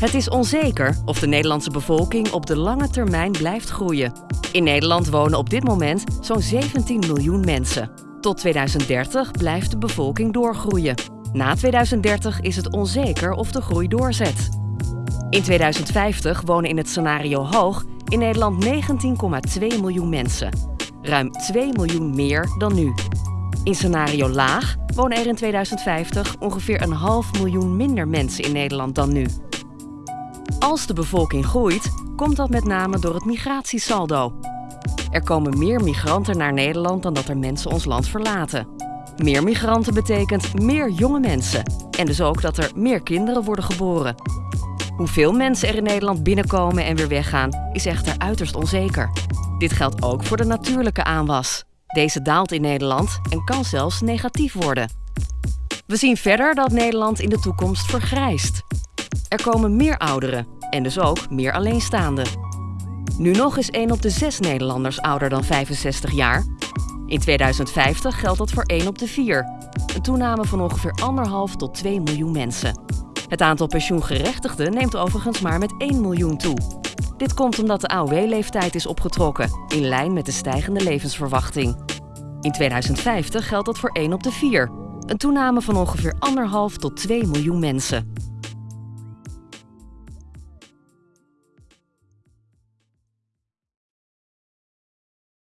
Het is onzeker of de Nederlandse bevolking op de lange termijn blijft groeien. In Nederland wonen op dit moment zo'n 17 miljoen mensen. Tot 2030 blijft de bevolking doorgroeien. Na 2030 is het onzeker of de groei doorzet. In 2050 wonen in het scenario hoog in Nederland 19,2 miljoen mensen. Ruim 2 miljoen meer dan nu. In scenario laag wonen er in 2050 ongeveer een half miljoen minder mensen in Nederland dan nu. Als de bevolking groeit, komt dat met name door het migratiesaldo. Er komen meer migranten naar Nederland dan dat er mensen ons land verlaten. Meer migranten betekent meer jonge mensen en dus ook dat er meer kinderen worden geboren. Hoeveel mensen er in Nederland binnenkomen en weer weggaan is echter uiterst onzeker. Dit geldt ook voor de natuurlijke aanwas. Deze daalt in Nederland en kan zelfs negatief worden. We zien verder dat Nederland in de toekomst vergrijst. Er komen meer ouderen en dus ook meer alleenstaanden. Nu nog is 1 op de 6 Nederlanders ouder dan 65 jaar. In 2050 geldt dat voor 1 op de 4. Een toename van ongeveer 1,5 tot 2 miljoen mensen. Het aantal pensioengerechtigden neemt overigens maar met 1 miljoen toe. Dit komt omdat de AOW-leeftijd is opgetrokken, in lijn met de stijgende levensverwachting. In 2050 geldt dat voor 1 op de 4. Een toename van ongeveer 1,5 tot 2 miljoen mensen.